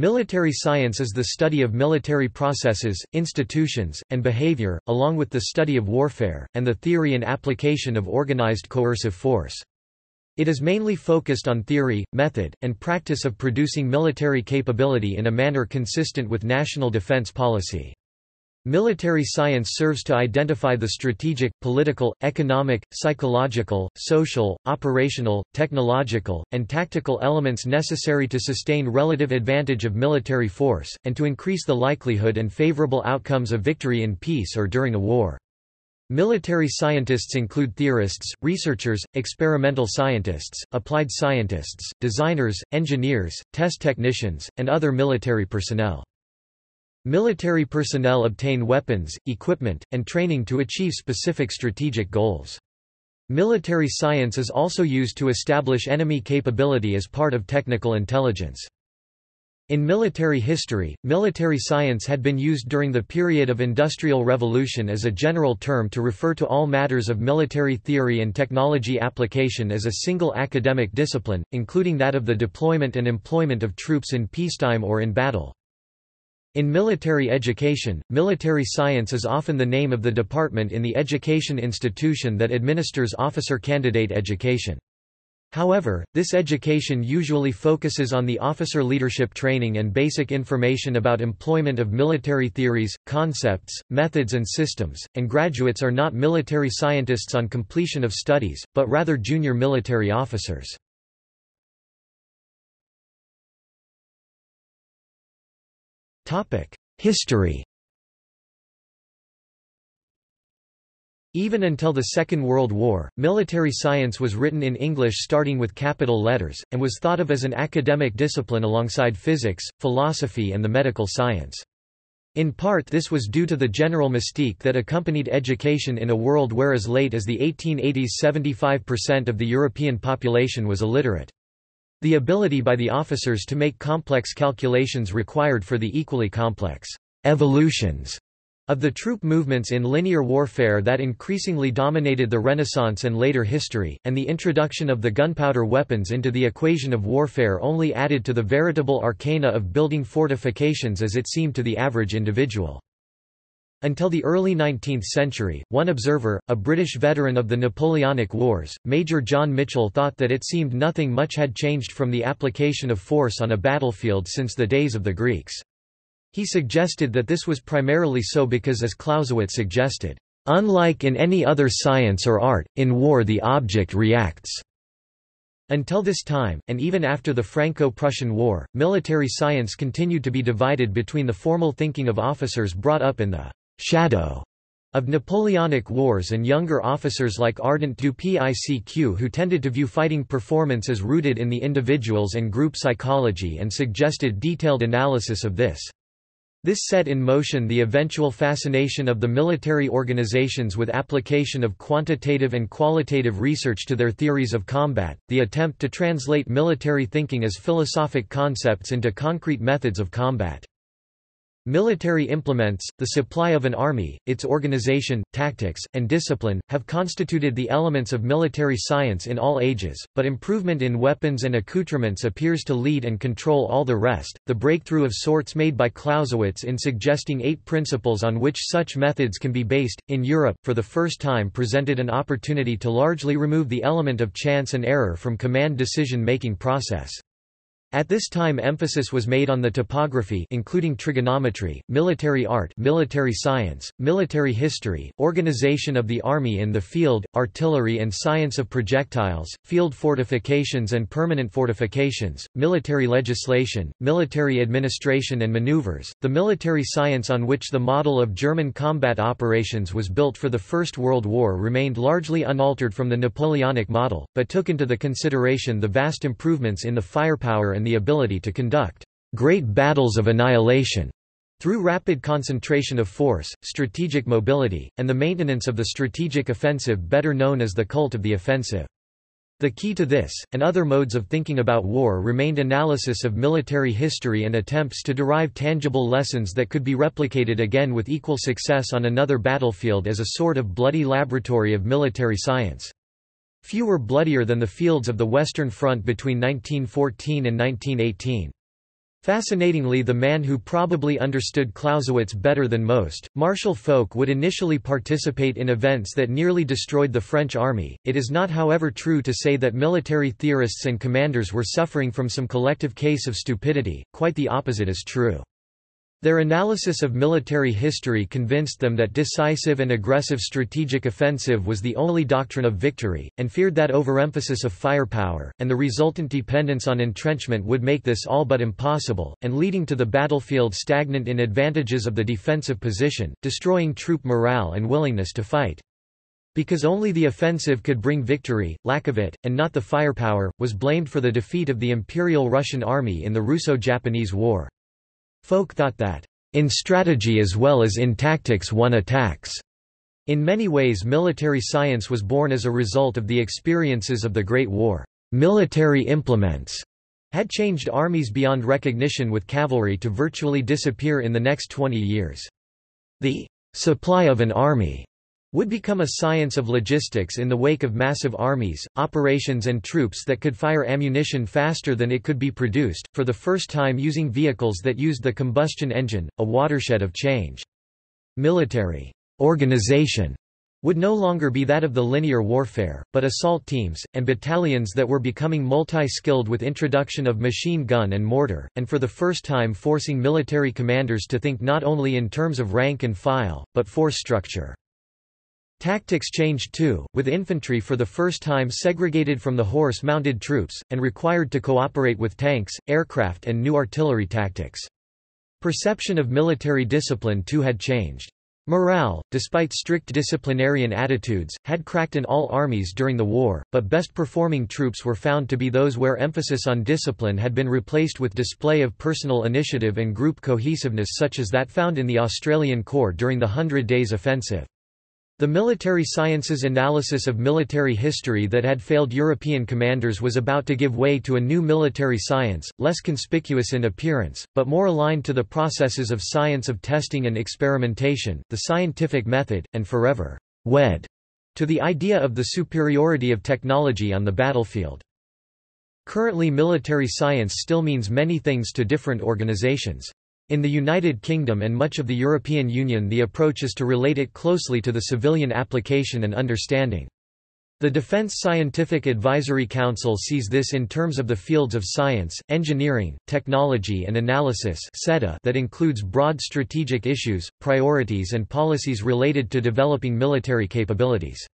Military science is the study of military processes, institutions, and behavior, along with the study of warfare, and the theory and application of organized coercive force. It is mainly focused on theory, method, and practice of producing military capability in a manner consistent with national defense policy. Military science serves to identify the strategic, political, economic, psychological, social, operational, technological, and tactical elements necessary to sustain relative advantage of military force, and to increase the likelihood and favorable outcomes of victory in peace or during a war. Military scientists include theorists, researchers, experimental scientists, applied scientists, designers, engineers, test technicians, and other military personnel. Military personnel obtain weapons, equipment, and training to achieve specific strategic goals. Military science is also used to establish enemy capability as part of technical intelligence. In military history, military science had been used during the period of Industrial Revolution as a general term to refer to all matters of military theory and technology application as a single academic discipline, including that of the deployment and employment of troops in peacetime or in battle. In military education, military science is often the name of the department in the education institution that administers officer candidate education. However, this education usually focuses on the officer leadership training and basic information about employment of military theories, concepts, methods and systems, and graduates are not military scientists on completion of studies, but rather junior military officers. History Even until the Second World War, military science was written in English starting with capital letters, and was thought of as an academic discipline alongside physics, philosophy and the medical science. In part this was due to the general mystique that accompanied education in a world where as late as the 1880s 75% of the European population was illiterate. The ability by the officers to make complex calculations required for the equally complex evolutions of the troop movements in linear warfare that increasingly dominated the Renaissance and later history, and the introduction of the gunpowder weapons into the equation of warfare only added to the veritable arcana of building fortifications as it seemed to the average individual. Until the early 19th century, one observer, a British veteran of the Napoleonic Wars, Major John Mitchell thought that it seemed nothing much had changed from the application of force on a battlefield since the days of the Greeks. He suggested that this was primarily so because as Clausewitz suggested, "...unlike in any other science or art, in war the object reacts." Until this time, and even after the Franco-Prussian War, military science continued to be divided between the formal thinking of officers brought up in the shadow of Napoleonic wars and younger officers like Ardant du Picq who tended to view fighting performance as rooted in the individuals and group psychology and suggested detailed analysis of this. This set in motion the eventual fascination of the military organizations with application of quantitative and qualitative research to their theories of combat, the attempt to translate military thinking as philosophic concepts into concrete methods of combat. Military implements, the supply of an army, its organization, tactics, and discipline, have constituted the elements of military science in all ages, but improvement in weapons and accoutrements appears to lead and control all the rest. The breakthrough of sorts made by Clausewitz in suggesting eight principles on which such methods can be based, in Europe, for the first time presented an opportunity to largely remove the element of chance and error from command decision-making process. At this time emphasis was made on the topography including trigonometry, military art military science, military history, organization of the army in the field, artillery and science of projectiles, field fortifications and permanent fortifications, military legislation, military administration and maneuvers. The military science on which the model of German combat operations was built for the First World War remained largely unaltered from the Napoleonic model, but took into the consideration the vast improvements in the firepower and the ability to conduct great battles of annihilation through rapid concentration of force, strategic mobility, and the maintenance of the strategic offensive better known as the cult of the offensive. The key to this, and other modes of thinking about war remained analysis of military history and attempts to derive tangible lessons that could be replicated again with equal success on another battlefield as a sort of bloody laboratory of military science. Few were bloodier than the fields of the Western Front between 1914 and 1918. Fascinatingly the man who probably understood Clausewitz better than most, Marshal Foch would initially participate in events that nearly destroyed the French army. It is not however true to say that military theorists and commanders were suffering from some collective case of stupidity, quite the opposite is true. Their analysis of military history convinced them that decisive and aggressive strategic offensive was the only doctrine of victory, and feared that overemphasis of firepower, and the resultant dependence on entrenchment would make this all but impossible, and leading to the battlefield stagnant in advantages of the defensive position, destroying troop morale and willingness to fight. Because only the offensive could bring victory, lack of it, and not the firepower, was blamed for the defeat of the Imperial Russian Army in the Russo-Japanese War. Foch thought that, "...in strategy as well as in tactics one attacks." In many ways military science was born as a result of the experiences of the Great War. Military implements had changed armies beyond recognition with cavalry to virtually disappear in the next 20 years. The supply of an army would become a science of logistics in the wake of massive armies, operations and troops that could fire ammunition faster than it could be produced, for the first time using vehicles that used the combustion engine, a watershed of change. Military organization would no longer be that of the linear warfare, but assault teams, and battalions that were becoming multi-skilled with introduction of machine gun and mortar, and for the first time forcing military commanders to think not only in terms of rank and file, but force structure. Tactics changed too, with infantry for the first time segregated from the horse-mounted troops, and required to cooperate with tanks, aircraft and new artillery tactics. Perception of military discipline too had changed. Morale, despite strict disciplinarian attitudes, had cracked in all armies during the war, but best performing troops were found to be those where emphasis on discipline had been replaced with display of personal initiative and group cohesiveness such as that found in the Australian Corps during the Hundred Days Offensive. The military sciences analysis of military history that had failed European commanders was about to give way to a new military science, less conspicuous in appearance, but more aligned to the processes of science of testing and experimentation, the scientific method, and forever wed to the idea of the superiority of technology on the battlefield. Currently military science still means many things to different organizations. In the United Kingdom and much of the European Union the approach is to relate it closely to the civilian application and understanding. The Defense Scientific Advisory Council sees this in terms of the fields of science, engineering, technology and analysis that includes broad strategic issues, priorities and policies related to developing military capabilities.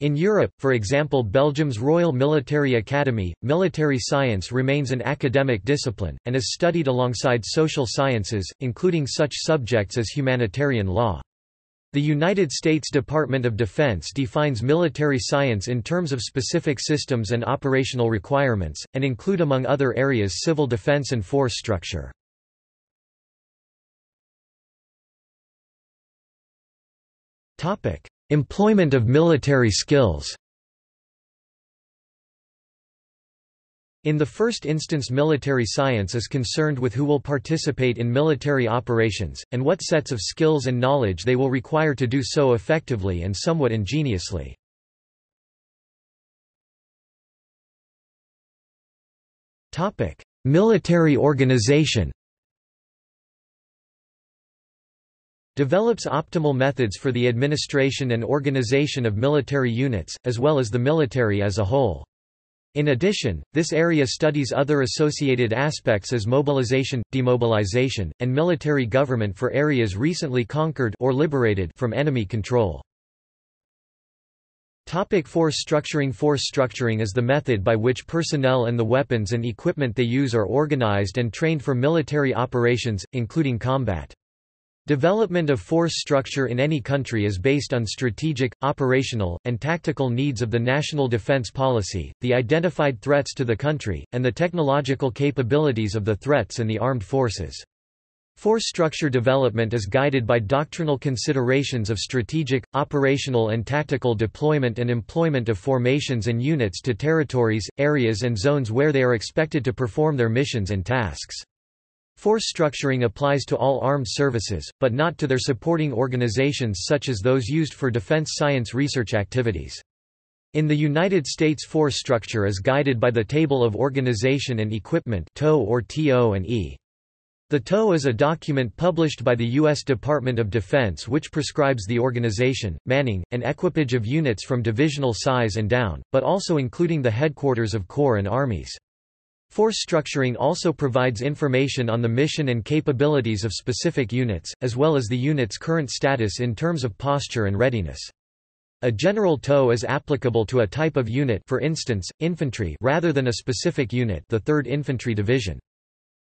In Europe, for example Belgium's Royal Military Academy, military science remains an academic discipline, and is studied alongside social sciences, including such subjects as humanitarian law. The United States Department of Defense defines military science in terms of specific systems and operational requirements, and include among other areas civil defense and force structure. Employment of military skills In the first instance military science is concerned with who will participate in military operations, and what sets of skills and knowledge they will require to do so effectively and somewhat ingeniously. Military organization develops optimal methods for the administration and organization of military units, as well as the military as a whole. In addition, this area studies other associated aspects as mobilization, demobilization, and military government for areas recently conquered or liberated from enemy control. Topic force structuring Force structuring is the method by which personnel and the weapons and equipment they use are organized and trained for military operations, including combat. Development of force structure in any country is based on strategic, operational, and tactical needs of the national defense policy, the identified threats to the country, and the technological capabilities of the threats and the armed forces. Force structure development is guided by doctrinal considerations of strategic, operational and tactical deployment and employment of formations and units to territories, areas and zones where they are expected to perform their missions and tasks. Force structuring applies to all armed services, but not to their supporting organizations such as those used for defense science research activities. In the United States force structure is guided by the Table of Organization and Equipment TO or TO and E. The TOE is a document published by the U.S. Department of Defense which prescribes the organization, manning, and equipage of units from divisional size and down, but also including the headquarters of corps and armies. Force structuring also provides information on the mission and capabilities of specific units, as well as the unit's current status in terms of posture and readiness. A general TOE is applicable to a type of unit for instance, infantry rather than a specific unit the 3rd Infantry Division.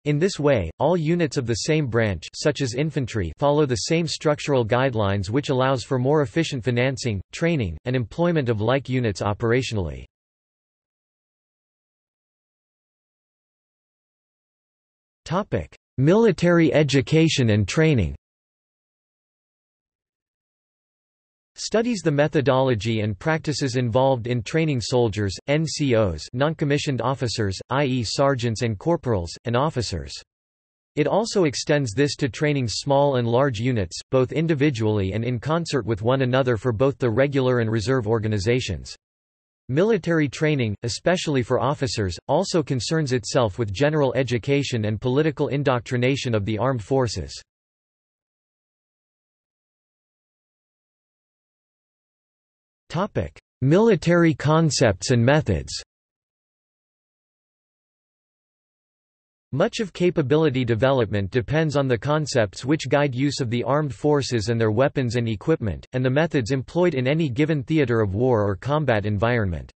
In this way, all units of the same branch such as infantry follow the same structural guidelines which allows for more efficient financing, training, and employment of like units operationally. Military education and training Studies the methodology and practices involved in training soldiers, NCOs non-commissioned officers, i.e. sergeants and corporals, and officers. It also extends this to training small and large units, both individually and in concert with one another for both the regular and reserve organizations. Military training, especially for officers, also concerns itself with general education and political indoctrination of the armed forces. Military concepts and methods Much of capability development depends on the concepts which guide use of the armed forces and their weapons and equipment, and the methods employed in any given theater of war or combat environment.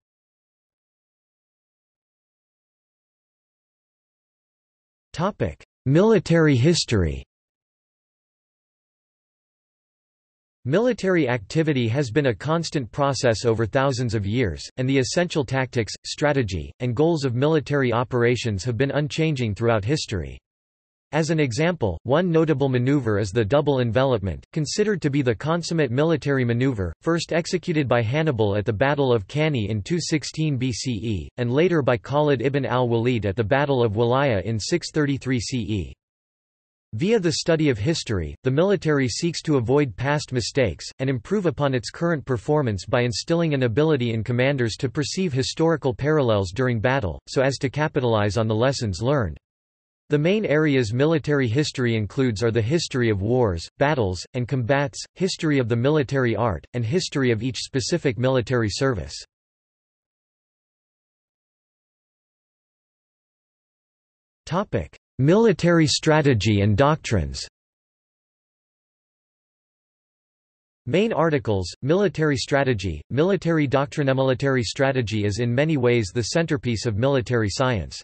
Military history Military activity has been a constant process over thousands of years, and the essential tactics, strategy, and goals of military operations have been unchanging throughout history. As an example, one notable maneuver is the double envelopment, considered to be the consummate military maneuver, first executed by Hannibal at the Battle of Cannae in 216 BCE, and later by Khalid ibn al-Walid at the Battle of Walayah in 633 CE. Via the study of history, the military seeks to avoid past mistakes, and improve upon its current performance by instilling an ability in commanders to perceive historical parallels during battle, so as to capitalize on the lessons learned. The main areas military history includes are the history of wars, battles, and combats, history of the military art, and history of each specific military service. Military strategy and doctrines Main articles, Military Strategy, Military Doctrine Military strategy is in many ways the centerpiece of military science.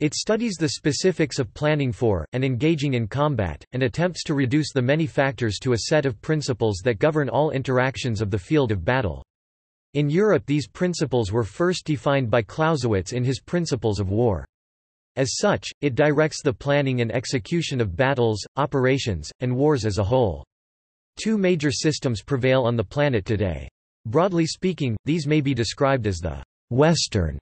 It studies the specifics of planning for, and engaging in combat, and attempts to reduce the many factors to a set of principles that govern all interactions of the field of battle. In Europe these principles were first defined by Clausewitz in his Principles of War. As such, it directs the planning and execution of battles, operations, and wars as a whole. Two major systems prevail on the planet today. Broadly speaking, these may be described as the Western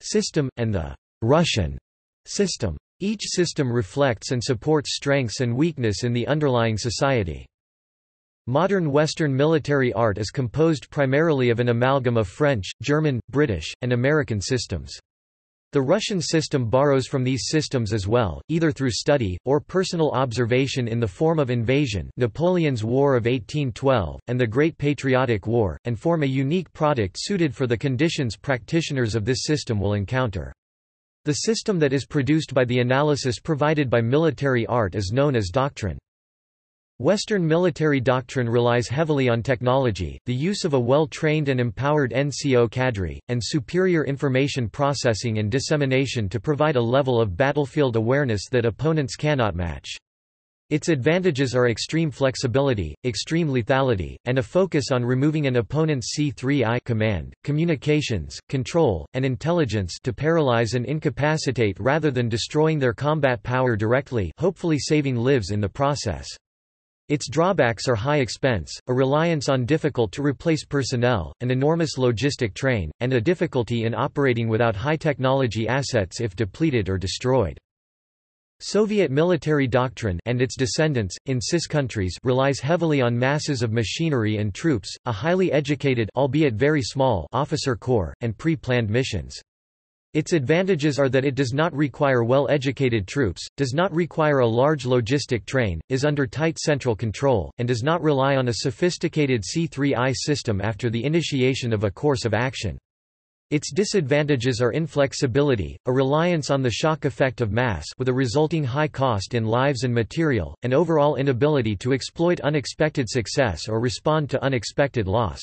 system, and the Russian system. Each system reflects and supports strengths and weakness in the underlying society. Modern Western military art is composed primarily of an amalgam of French, German, British, and American systems. The Russian system borrows from these systems as well, either through study, or personal observation in the form of invasion Napoleon's War of 1812, and the Great Patriotic War, and form a unique product suited for the conditions practitioners of this system will encounter. The system that is produced by the analysis provided by military art is known as doctrine. Western military doctrine relies heavily on technology, the use of a well-trained and empowered NCO cadre, and superior information processing and dissemination to provide a level of battlefield awareness that opponents cannot match. Its advantages are extreme flexibility, extreme lethality, and a focus on removing an opponent's C3I command, communications, control, and intelligence to paralyze and incapacitate rather than destroying their combat power directly hopefully saving lives in the process. Its drawbacks are high expense, a reliance on difficult-to-replace personnel, an enormous logistic train, and a difficulty in operating without high-technology assets if depleted or destroyed. Soviet military doctrine and its descendants, in CIS countries relies heavily on masses of machinery and troops, a highly educated albeit very small officer corps, and pre-planned missions. Its advantages are that it does not require well-educated troops, does not require a large logistic train, is under tight central control, and does not rely on a sophisticated C3I system after the initiation of a course of action. Its disadvantages are inflexibility, a reliance on the shock effect of mass with a resulting high cost in lives and material, and overall inability to exploit unexpected success or respond to unexpected loss.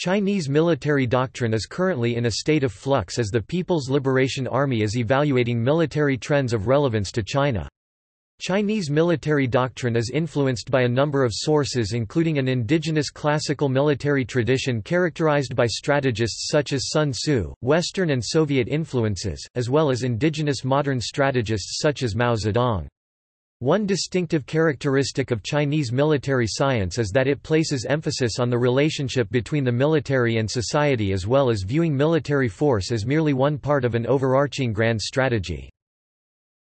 Chinese military doctrine is currently in a state of flux as the People's Liberation Army is evaluating military trends of relevance to China. Chinese military doctrine is influenced by a number of sources including an indigenous classical military tradition characterized by strategists such as Sun Tzu, Western and Soviet influences, as well as indigenous modern strategists such as Mao Zedong. One distinctive characteristic of Chinese military science is that it places emphasis on the relationship between the military and society as well as viewing military force as merely one part of an overarching grand strategy.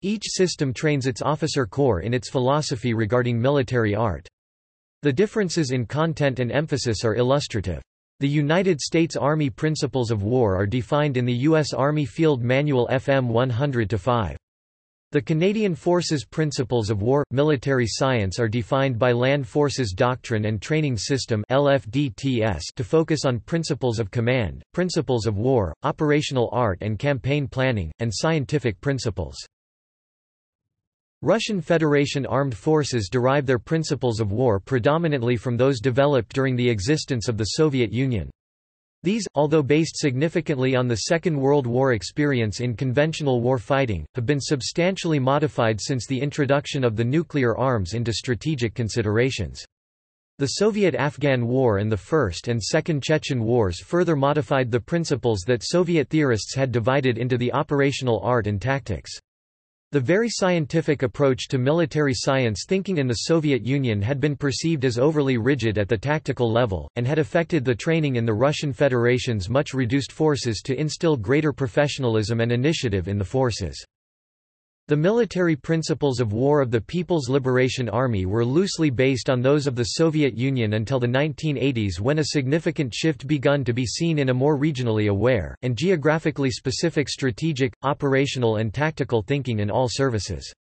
Each system trains its officer corps in its philosophy regarding military art. The differences in content and emphasis are illustrative. The United States Army Principles of War are defined in the U.S. Army Field Manual FM 100-5. The Canadian Forces Principles of War – Military Science are defined by Land Forces Doctrine and Training System to focus on principles of command, principles of war, operational art and campaign planning, and scientific principles. Russian Federation armed forces derive their principles of war predominantly from those developed during the existence of the Soviet Union. These, although based significantly on the Second World War experience in conventional war fighting, have been substantially modified since the introduction of the nuclear arms into strategic considerations. The Soviet-Afghan War and the First and Second Chechen Wars further modified the principles that Soviet theorists had divided into the operational art and tactics. The very scientific approach to military science thinking in the Soviet Union had been perceived as overly rigid at the tactical level, and had affected the training in the Russian Federation's much reduced forces to instill greater professionalism and initiative in the forces. The military principles of war of the People's Liberation Army were loosely based on those of the Soviet Union until the 1980s when a significant shift begun to be seen in a more regionally aware, and geographically specific strategic, operational and tactical thinking in all services.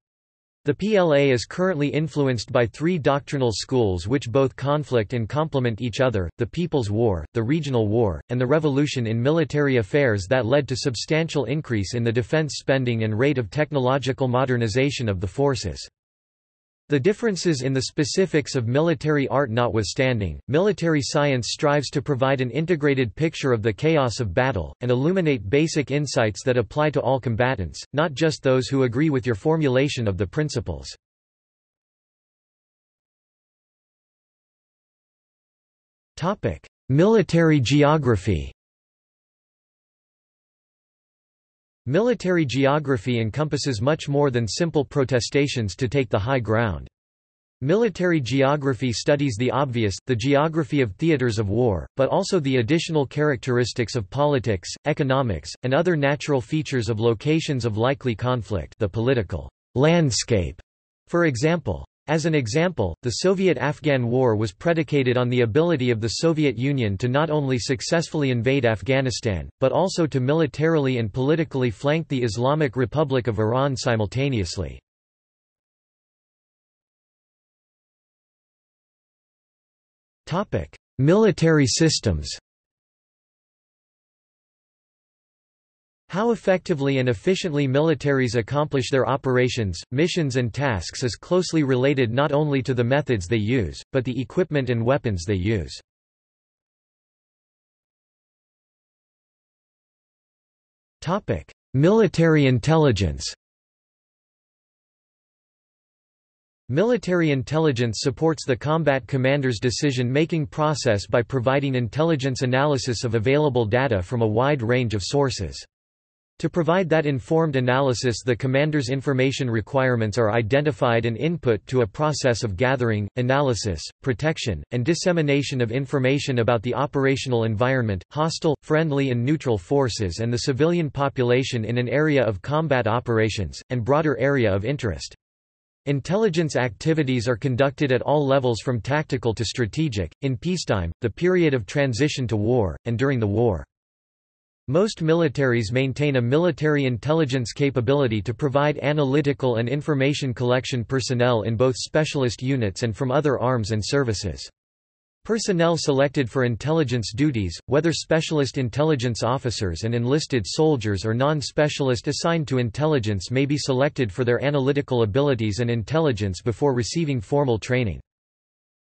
The PLA is currently influenced by three doctrinal schools which both conflict and complement each other, the People's War, the Regional War, and the Revolution in Military Affairs that led to substantial increase in the defense spending and rate of technological modernization of the forces. The differences in the specifics of military art notwithstanding, military science strives to provide an integrated picture of the chaos of battle, and illuminate basic insights that apply to all combatants, not just those who agree with your formulation of the principles. Military geography Military geography encompasses much more than simple protestations to take the high ground. Military geography studies the obvious, the geography of theaters of war, but also the additional characteristics of politics, economics, and other natural features of locations of likely conflict the political landscape, for example. As an example, the Soviet-Afghan War was predicated on the ability of the Soviet Union to not only successfully invade Afghanistan, but also to militarily and politically flank the Islamic Republic of Iran simultaneously. Military systems How effectively and efficiently militaries accomplish their operations, missions and tasks is closely related not only to the methods they use, but the equipment and weapons they use. Military intelligence Military intelligence supports the combat commander's decision-making process by providing intelligence analysis of available data from a wide range of sources. To provide that informed analysis the commander's information requirements are identified and input to a process of gathering, analysis, protection, and dissemination of information about the operational environment, hostile, friendly and neutral forces and the civilian population in an area of combat operations, and broader area of interest. Intelligence activities are conducted at all levels from tactical to strategic, in peacetime, the period of transition to war, and during the war. Most militaries maintain a military intelligence capability to provide analytical and information collection personnel in both specialist units and from other arms and services. Personnel selected for intelligence duties, whether specialist intelligence officers and enlisted soldiers or non-specialist assigned to intelligence may be selected for their analytical abilities and intelligence before receiving formal training.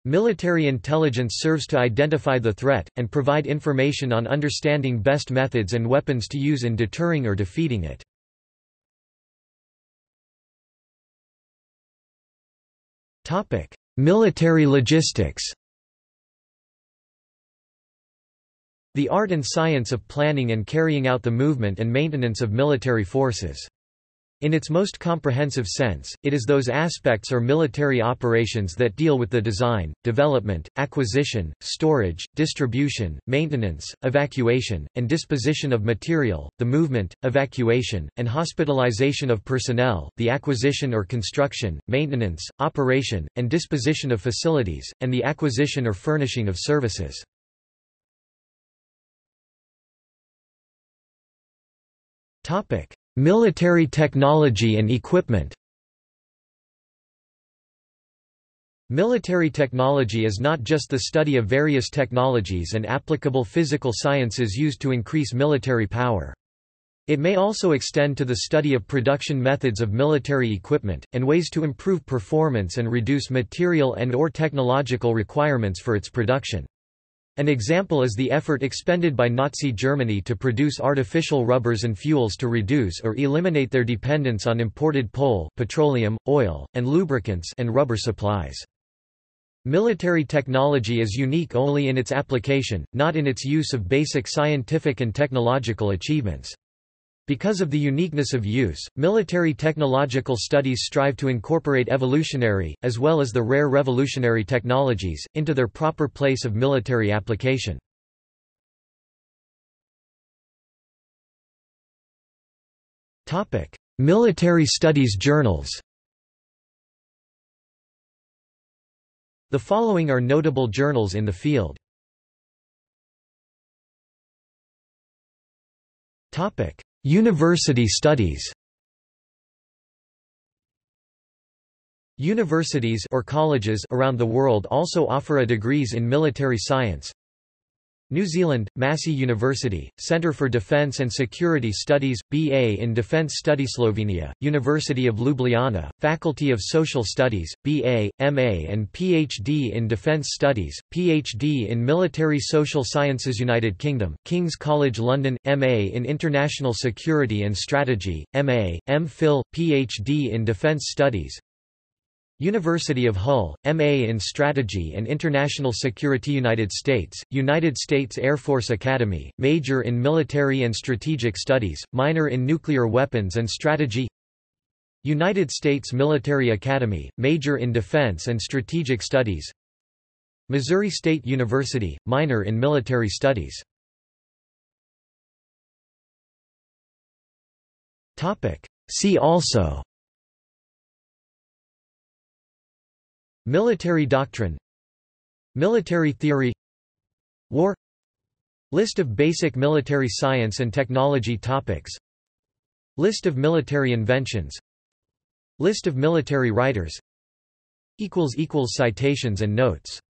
Military intelligence serves to identify the threat, and provide information on understanding best methods and weapons to use in deterring or defeating it. Military logistics The art and science of planning and carrying out the movement and maintenance of military forces. In its most comprehensive sense, it is those aspects or military operations that deal with the design, development, acquisition, storage, distribution, maintenance, evacuation, and disposition of material, the movement, evacuation, and hospitalization of personnel, the acquisition or construction, maintenance, operation, and disposition of facilities, and the acquisition or furnishing of services. Topic: Military technology and equipment Military technology is not just the study of various technologies and applicable physical sciences used to increase military power. It may also extend to the study of production methods of military equipment, and ways to improve performance and reduce material and or technological requirements for its production. An example is the effort expended by Nazi Germany to produce artificial rubbers and fuels to reduce or eliminate their dependence on imported coal, petroleum, oil, and lubricants and rubber supplies. Military technology is unique only in its application, not in its use of basic scientific and technological achievements. Because of the uniqueness of use, military technological studies strive to incorporate evolutionary, as well as the rare revolutionary technologies, into their proper place of military application. military studies journals The following are notable journals in the field. University studies Universities or colleges around the world also offer a degrees in military science. New Zealand, Massey University, Centre for Defence and Security Studies, BA in Defence Study Slovenia, University of Ljubljana, Faculty of Social Studies, BA, MA and PhD in Defence Studies, PhD in Military Social Sciences United Kingdom, King's College London, MA in International Security and Strategy, MA, M.Phil, PhD in Defence Studies, University of Hull, M.A. in Strategy and International Security United States, United States Air Force Academy, Major in Military and Strategic Studies, Minor in Nuclear Weapons and Strategy. United States Military Academy, Major in Defense and Strategic Studies. Missouri State University, Minor in Military Studies. See also Military doctrine. Military theory. War. List of basic military science and technology topics. List of military inventions. List of military writers. Citations and notes